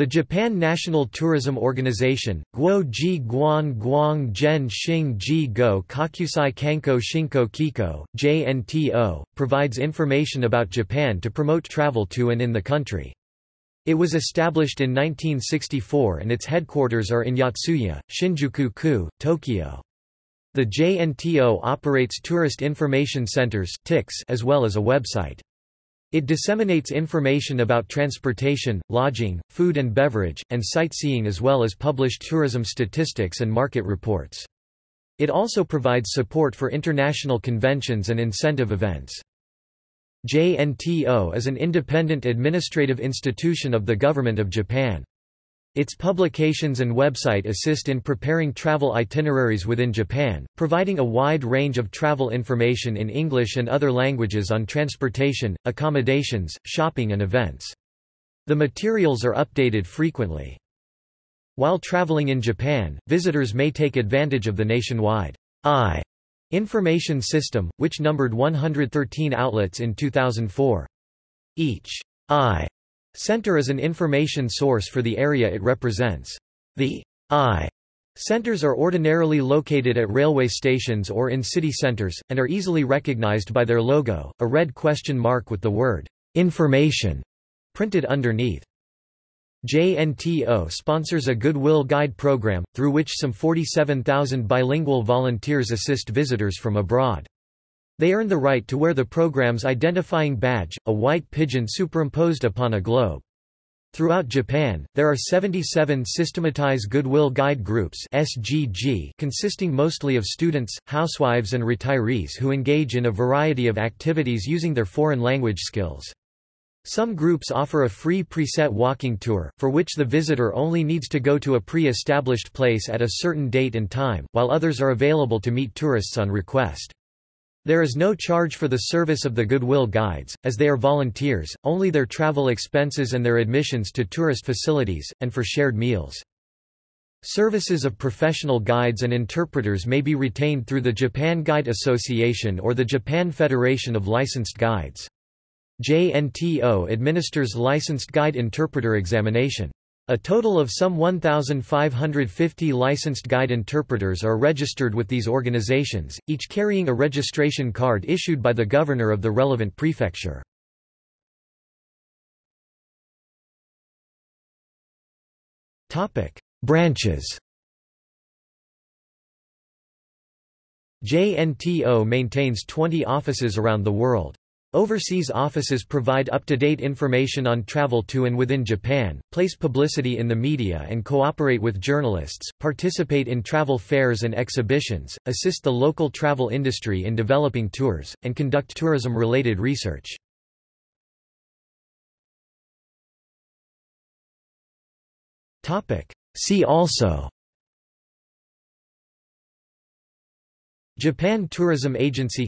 The Japan National Tourism Organization, Guo Ji Guan Guang Zhen Xing Ji Go Kakusai Kanko Shinko Kiko, JNTO, provides information about Japan to promote travel to and in the country. It was established in 1964 and its headquarters are in Yotsuya, Shinjuku-ku, Tokyo. The JNTO operates tourist information centers as well as a website. It disseminates information about transportation, lodging, food and beverage, and sightseeing as well as published tourism statistics and market reports. It also provides support for international conventions and incentive events. JNTO is an independent administrative institution of the Government of Japan. Its publications and website assist in preparing travel itineraries within Japan, providing a wide range of travel information in English and other languages on transportation, accommodations, shopping and events. The materials are updated frequently. While traveling in Japan, visitors may take advantage of the nationwide I information system, which numbered 113 outlets in 2004. Each I Center is an information source for the area it represents. The I centers are ordinarily located at railway stations or in city centers, and are easily recognized by their logo, a red question mark with the word information printed underneath. JNTO sponsors a Goodwill Guide program, through which some 47,000 bilingual volunteers assist visitors from abroad. They earn the right to wear the program's identifying badge, a white pigeon superimposed upon a globe. Throughout Japan, there are 77 systematized Goodwill Guide Groups SGG consisting mostly of students, housewives and retirees who engage in a variety of activities using their foreign language skills. Some groups offer a free preset walking tour, for which the visitor only needs to go to a pre-established place at a certain date and time, while others are available to meet tourists on request. There is no charge for the service of the Goodwill Guides, as they are volunteers, only their travel expenses and their admissions to tourist facilities, and for shared meals. Services of professional guides and interpreters may be retained through the Japan Guide Association or the Japan Federation of Licensed Guides. JNTO administers licensed guide interpreter examination. A total of some 1,550 licensed guide interpreters are registered with these organizations, each carrying a registration card issued by the governor of the relevant prefecture. Branches JNTO maintains 20 offices around the world. Overseas offices provide up-to-date information on travel to and within Japan, place publicity in the media and cooperate with journalists, participate in travel fairs and exhibitions, assist the local travel industry in developing tours, and conduct tourism-related research. See also Japan Tourism Agency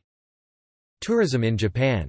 Tourism in Japan